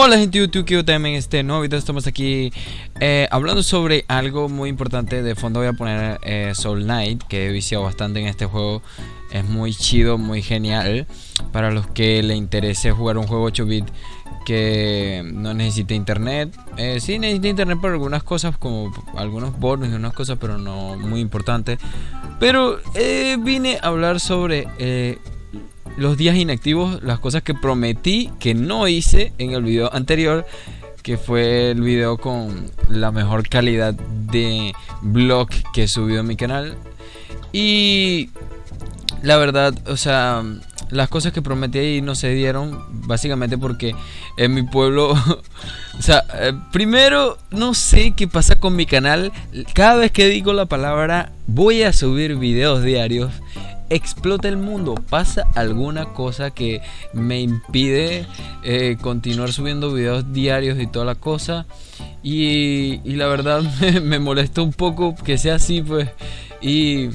Hola gente YouTube, que también en este nuevo video estamos aquí eh, hablando sobre algo muy importante. De fondo voy a poner eh, Soul Knight, que he viciado bastante en este juego. Es muy chido, muy genial. Para los que le interese jugar un juego 8 bit que no necesita internet eh, Sí necesita internet para algunas cosas como algunos bonos y unas cosas pero no muy importante. Pero eh, vine a hablar sobre los días inactivos, las cosas que prometí que no hice en el video anterior, que fue el video con la mejor calidad de vlog que he subido a mi canal. Y la verdad, o sea, las cosas que prometí ahí no se dieron, básicamente porque en mi pueblo, o sea, eh, primero no sé qué pasa con mi canal, cada vez que digo la palabra voy a subir videos diarios, explota el mundo, pasa alguna cosa que me impide eh, continuar subiendo videos diarios y toda la cosa. Y, la verdad me, molesta un poco que sea así, pues. Y eh,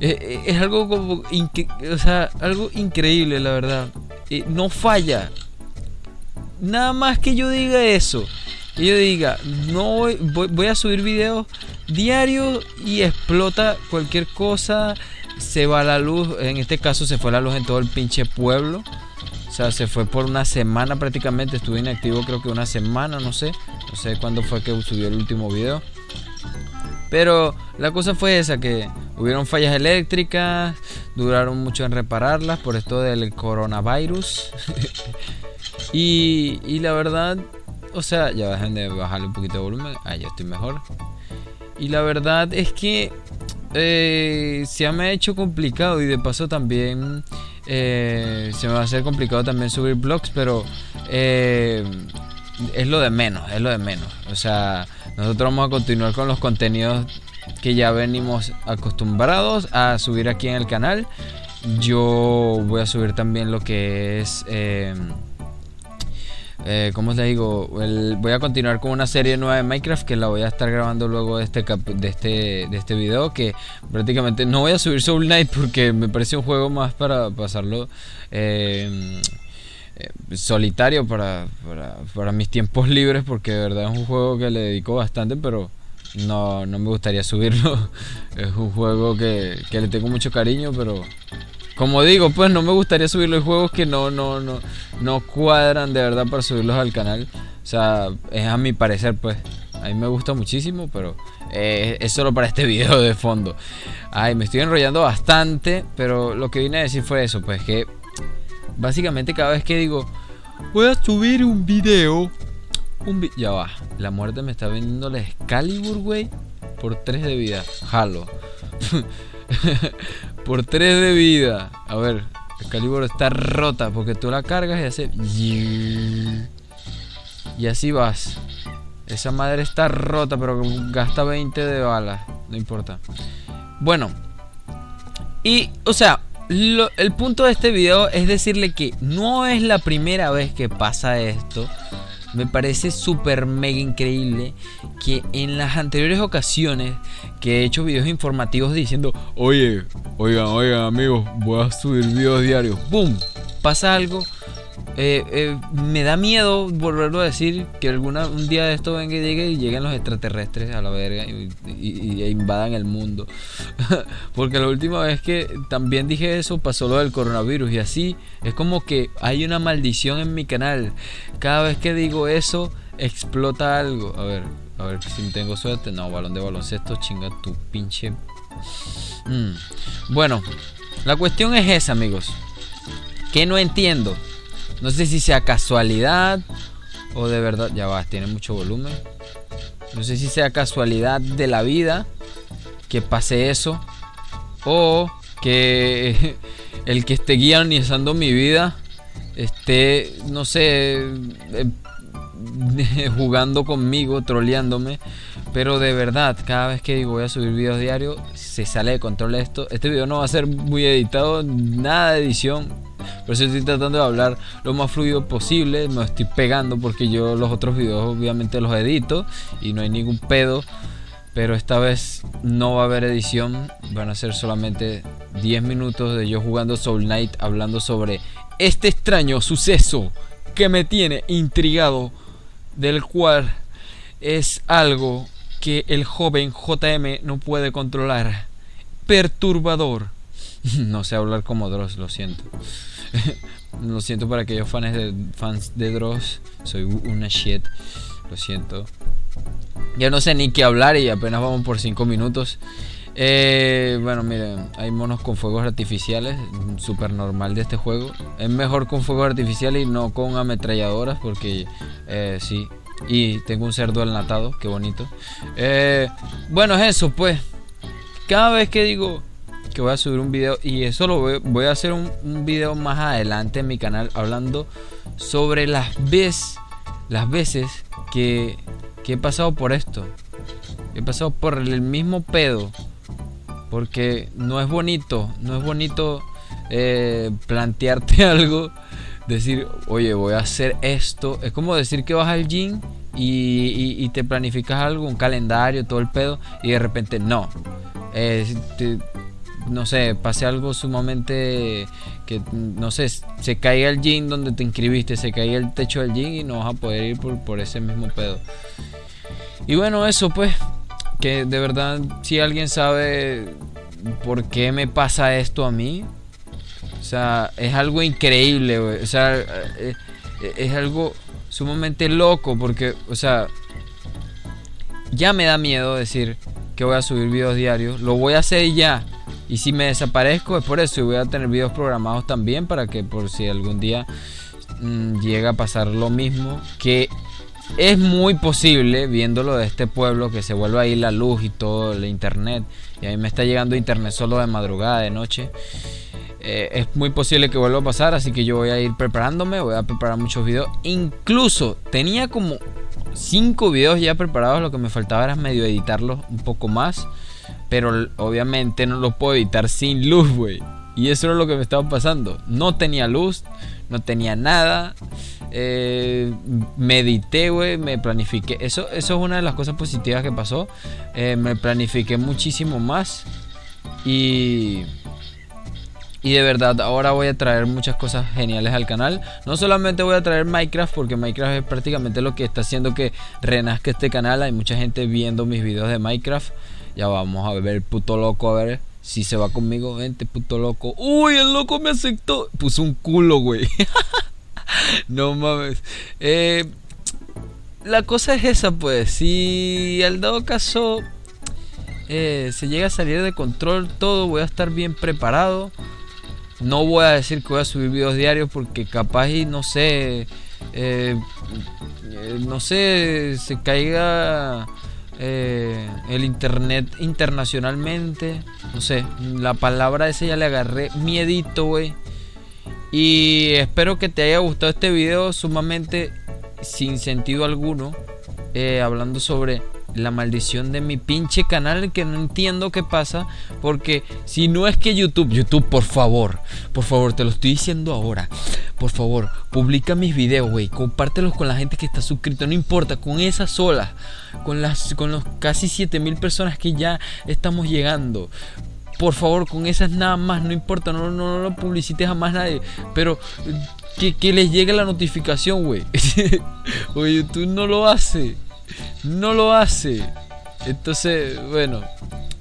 eh, es algo como, o sea, algo increíble, la verdad. no falla. Nada más que yo diga eso. Y yo diga, no voy, voy a subir videos diarios y explota cualquier cosa se va la luz, en este caso se fue la luz en todo el pinche pueblo. O sea, se fue por una semana prácticamente, estuve inactivo creo que una semana, no sé. No sé cuándo fue que subió el último video. Pero la cosa fue esa, que hubieron fallas eléctricas, duraron mucho en repararlas por esto del coronavirus. y, y la verdad, o sea, ya dejen de bajarle un poquito de volumen. Ah, ya estoy mejor. Y la verdad es que eh, se me ha hecho complicado y de paso también eh, se me va a hacer complicado también subir blogs, pero eh, es lo de menos, es lo de menos. O sea, nosotros vamos a continuar con los contenidos que ya venimos acostumbrados a subir aquí en el canal. Yo voy a subir también lo que es... Eh, ¿cómo les digo? voy a continuar con una serie nueva de Minecraft que la voy a estar grabando luego de este, de este, de este video que prácticamente no voy a subir Soul Knight porque me parece un juego más para pasarlo eh, eh, solitario para, para, mis tiempos libres porque de verdad es un juego que le dedico bastante pero no, no me gustaría subirlo es un juego que, que le tengo mucho cariño pero como digo, pues no me gustaría subir los juegos que no, no, no, no cuadran de verdad para subirlos al canal. O sea, es a mi parecer, pues. A mí me gusta muchísimo, pero eh, es solo para este video de fondo. Ay, me estoy enrollando bastante, pero lo que vine a decir fue eso, pues que básicamente cada vez que digo voy a subir un video, un ya va, la muerte me está vendiendo la Excalibur, güey, por 3 de vida. Jalo. Por 3 de vida. A ver, el calibro está rota porque tú la cargas y hace... Y así vas. Esa madre está rota, pero gasta 20 de balas. No importa. Bueno. Y, o sea, el punto de este video es decirle que no es la primera vez que pasa esto. Me parece súper mega increíble que en las anteriores ocasiones que he hecho videos informativos diciendo, oye, oigan, oigan amigos, voy a subir videos diarios, ¡boom! Pasa algo eh, eh, me da miedo volverlo a decir que alguna un día de esto venga y llegue y lleguen los extraterrestres a la verga y, invadan el mundo. Porque la última vez que también dije eso pasó lo del coronavirus y así es como que hay una maldición en mi canal. Cada vez que digo eso explota algo. A ver, a ver si tengo suerte. No, balón de baloncesto, chinga tu pinche. Mm. Bueno, la cuestión es esa, amigos. Que no entiendo. No sé si sea casualidad o de verdad. Ya va, tiene mucho volumen. No sé si sea casualidad de la vida que pase eso. O que el que esté guionizando mi vida esté, no sé, eh, jugando conmigo, troleándome. Pero de verdad, cada vez que digo voy a subir videos diarios, se sale de control esto. Este video no va a ser muy editado, nada de edición por eso estoy tratando de hablar lo más fluido posible. Me estoy pegando porque yo los otros videos obviamente los edito y no hay ningún pedo. Pero esta vez no va a haber edición. Van a ser solamente 10 minutos de yo jugando Soul Knight hablando sobre este extraño suceso que me tiene intrigado del cual es algo que el joven JM no puede controlar. Perturbador. No sé hablar como Dross, lo siento. lo siento para aquellos fans de, fans de Dross. Soy una shit. Lo siento. Ya no sé ni qué hablar y apenas vamos por 5 minutos. Eh, bueno, miren, hay monos con fuegos artificiales, súper normal de este juego. Es mejor con fuegos artificiales y no con ametralladoras porque eh, sí. Y tengo un cerdo enlatado, qué bonito. Eh, bueno, es eso, pues. Cada vez que digo que voy a subir un video, y eso lo voy, a hacer un, un, video más adelante en mi canal hablando sobre las veces, las veces que, que he pasado por esto. He pasado por el mismo pedo porque no es bonito, no es bonito eh, plantearte algo, decir, oye, voy a hacer esto. Es como decir que vas al gym y, te planificas algo, un calendario, todo el pedo, y de repente no. no sé, pase algo sumamente que, no sé, se caiga el gym donde te inscribiste, se caiga el techo del gym y no vas a poder ir por, por ese mismo pedo. Y bueno, eso pues, que de verdad, si alguien sabe por qué me pasa esto a mí, o sea, es algo increíble, O sea, eh, eh, es algo sumamente loco porque, o sea, ya me da miedo decir que voy a subir videos diarios. Lo voy a hacer ya. Y si me desaparezco es por eso. Y voy a tener videos programados también para que por si algún día mm, llega a pasar lo mismo. Que es muy posible, viéndolo de este pueblo, que se vuelva ahí la luz y todo el internet. Y a mí me está llegando internet solo de madrugada, de noche. Eh, es muy posible que vuelva a pasar, así que yo voy a ir preparándome, voy a preparar muchos videos. Incluso tenía como 5 videos ya preparados, lo que me faltaba era medio editarlos un poco más. Pero obviamente no lo puedo editar sin luz, güey. Y eso era lo que me estaba pasando. No tenía luz, no tenía nada. Eh, medité, güey, me planifiqué. Eso, eso es una de las cosas positivas que pasó. Eh, me planifiqué muchísimo más. Y... Y de verdad, ahora voy a traer muchas cosas geniales al canal. No solamente voy a traer Minecraft, porque Minecraft es prácticamente lo que está haciendo que renazca este canal. Hay mucha gente viendo mis videos de Minecraft. Ya vamos a ver puto loco, a ver si se va conmigo. Vente, puto loco. Uy, el loco me aceptó. Puso un culo, güey. no mames. Eh, la cosa es esa, pues. Si al dado caso eh, se llega a salir de control todo, voy a estar bien preparado. No voy a decir que voy a subir videos diarios porque capaz y no sé. Eh, no sé, se caiga el internet internacionalmente. No sé, la palabra esa ya le agarré miedito, güey. Y espero que te haya gustado este video sumamente sin sentido alguno. Eh, hablando sobre la maldición de mi pinche canal que no entiendo qué pasa. Porque si no es que YouTube, YouTube, por favor, por favor, te lo estoy diciendo ahora. Por favor, publica mis videos, güey. Compártelos con la gente que está suscrito. No importa, con esas solas. Con, las, con los casi 7000 personas que ya estamos llegando por favor, con esas nada más, no importa, no, no, lo publicites a nadie, pero que, que les llegue la notificación, güey. Oye, YouTube no lo hace, no lo hace. Entonces, bueno,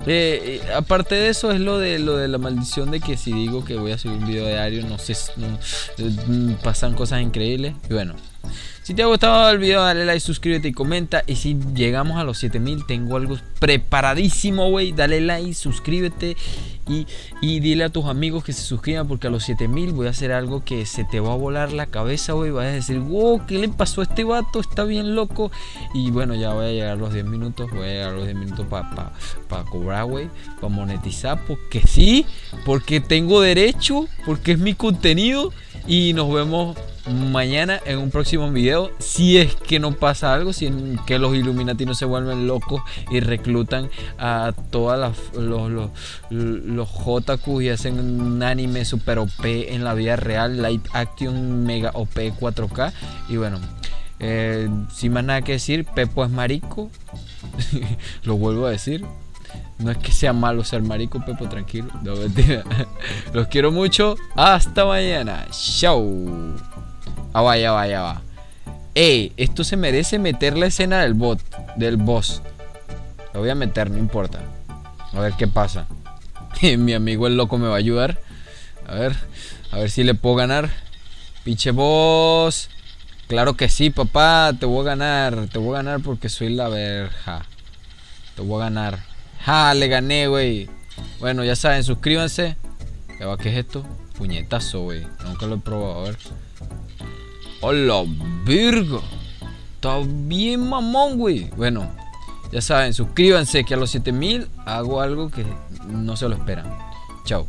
eh, eh, aparte de eso es lo de lo de la maldición de que si digo que voy a subir un video diario, no sé, eh, pasan cosas increíbles. Y bueno, si te ha gustado el video, dale like, suscríbete y comenta. Y si llegamos a los 7000, tengo algo preparadísimo, güey. Dale like, suscríbete y, dile a tus amigos que se suscriban porque a los 7000 voy a hacer algo que se te va a volar la cabeza, güey. Vas a decir, wow, ¿qué le pasó a este vato? Está bien loco. Y bueno, ya voy a llegar a los 10 minutos. Voy a llegar a los 10 minutos para pa, cobrar, güey. Para monetizar. Porque sí, porque tengo derecho, porque es mi contenido. Y nos vemos mañana en un próximo video. Si es que no pasa algo, si es que los Illuminati no se vuelven locos y reclutan a todas los, los, los, JQ y hacen un anime super OP en la vida real, light action mega OP 4K. Y bueno, eh, sin más nada que decir, Pepo es marico. Lo vuelvo a decir. No es que sea malo ser marico, Pepo, tranquilo. Los quiero mucho. Hasta mañana. Chao. Ah, va, ya va, ya va. Ey, esto se merece meter la escena del bot, del boss. Lo voy a meter, no importa. A ver qué pasa. Mi amigo el loco me va a ayudar. A ver, a ver si le puedo ganar. Pinche boss. Claro que sí, papá. Te voy a ganar. Te voy a ganar porque soy la verja. Te voy a ganar. Ja, le gané, güey. Bueno, ya saben, suscríbanse. ¿Qué es esto? Puñetazo, güey. Nunca lo he probado. A ver. ¡Hola, virgo! Está bien mamón, güey. Bueno, ya saben, suscríbanse que a los 7000 hago algo que no se lo esperan. Chao.